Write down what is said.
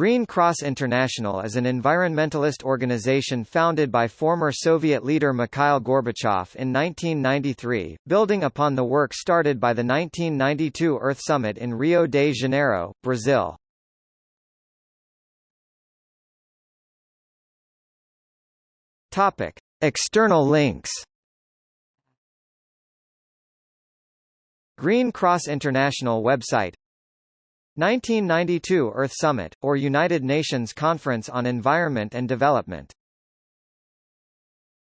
Green Cross International is an environmentalist organization founded by former Soviet leader Mikhail Gorbachev in 1993, building upon the work started by the 1992 Earth Summit in Rio de Janeiro, Brazil. Topic: External links. Green Cross International website 1992 Earth Summit, or United Nations Conference on Environment and Development